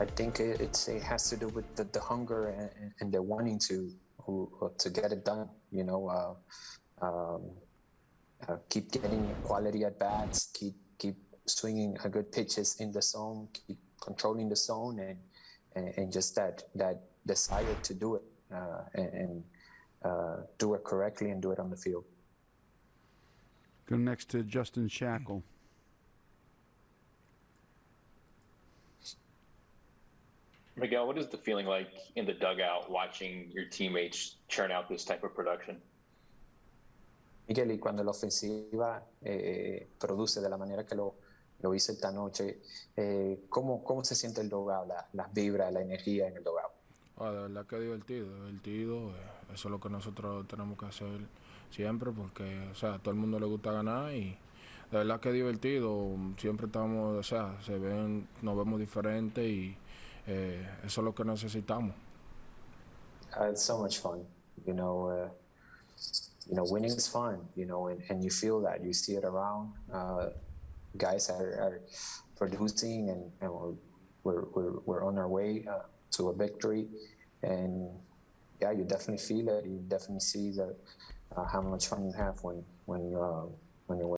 I think it, it's, it has to do with the, the hunger and, and the wanting to who, to get it done. You know, uh, um, uh, keep getting quality at bats, keep keep swinging good pitches in the zone, keep controlling the zone, and and, and just that that desire to do it uh, and, and uh, do it correctly and do it on the field. Go next to Justin Shackle. Miguel, what is the feeling like in the dugout watching your teammates churn out this type of production? Miguel, y cuando la ofensiva eh, produce de la manera que lo, lo hizo esta noche, eh, ¿cómo, ¿cómo se siente el la, las vibras, la energía en el dogado? Ah, de verdad que es divertido, divertido. eh, Eso es lo que nosotros tenemos que hacer siempre porque, o sea, a todo el mundo le gusta ganar y de verdad que es divertido. Siempre estamos, o sea, se ven, nos vemos diferentes y eh, eso es lo que necesitamos. Uh, it's so much fun, you know. Uh, you know, winning is fun, you know, and, and you feel that you see it around. Uh, guys are, are producing, and, and we're, we're we're on our way uh, to a victory, and yeah, you definitely feel it. You definitely see that uh, how much fun you have when when uh, when you win.